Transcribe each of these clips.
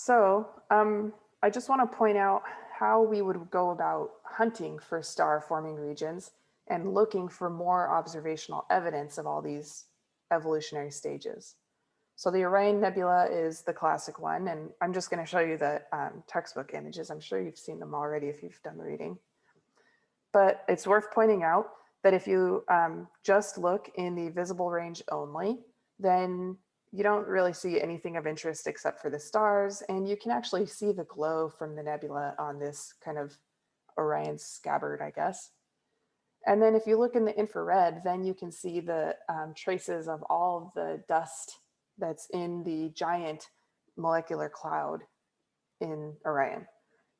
So um, I just want to point out how we would go about hunting for star forming regions and looking for more observational evidence of all these evolutionary stages. So the Orion Nebula is the classic one, and I'm just going to show you the um, textbook images. I'm sure you've seen them already if you've done the reading. But it's worth pointing out that if you um, just look in the visible range only, then you don't really see anything of interest except for the stars, and you can actually see the glow from the nebula on this kind of Orion's scabbard, I guess. And then if you look in the infrared, then you can see the um, traces of all the dust that's in the giant molecular cloud in Orion.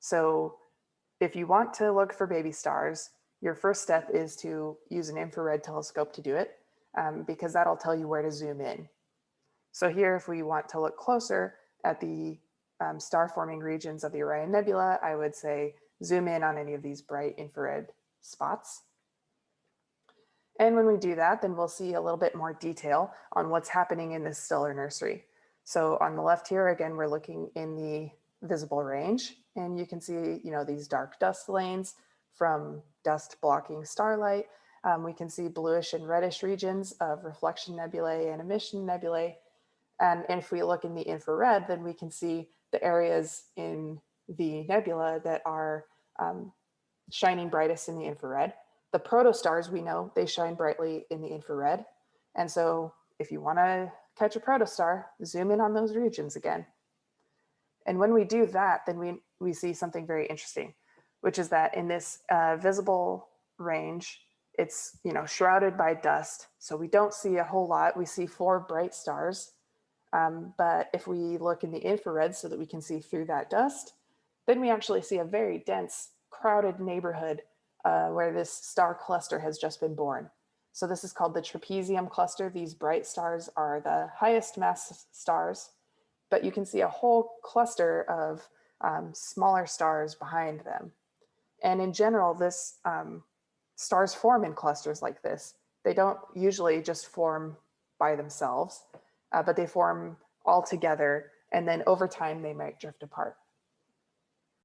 So if you want to look for baby stars, your first step is to use an infrared telescope to do it um, because that'll tell you where to zoom in. So here, if we want to look closer at the um, star forming regions of the Orion Nebula, I would say zoom in on any of these bright infrared spots. And when we do that, then we'll see a little bit more detail on what's happening in this stellar nursery. So on the left here, again, we're looking in the visible range and you can see, you know, these dark dust lanes from dust blocking starlight. Um, we can see bluish and reddish regions of reflection nebulae and emission nebulae. And if we look in the infrared, then we can see the areas in the nebula that are um, shining brightest in the infrared. The protostars, we know they shine brightly in the infrared. And so if you wanna catch a protostar, zoom in on those regions again. And when we do that, then we, we see something very interesting, which is that in this uh, visible range, it's you know shrouded by dust. So we don't see a whole lot. We see four bright stars. Um, but if we look in the infrared so that we can see through that dust, then we actually see a very dense, crowded neighborhood uh, where this star cluster has just been born. So this is called the trapezium cluster. These bright stars are the highest mass stars, but you can see a whole cluster of um, smaller stars behind them. And in general, this um, stars form in clusters like this. They don't usually just form by themselves, uh, but they form all together. And then over time, they might drift apart.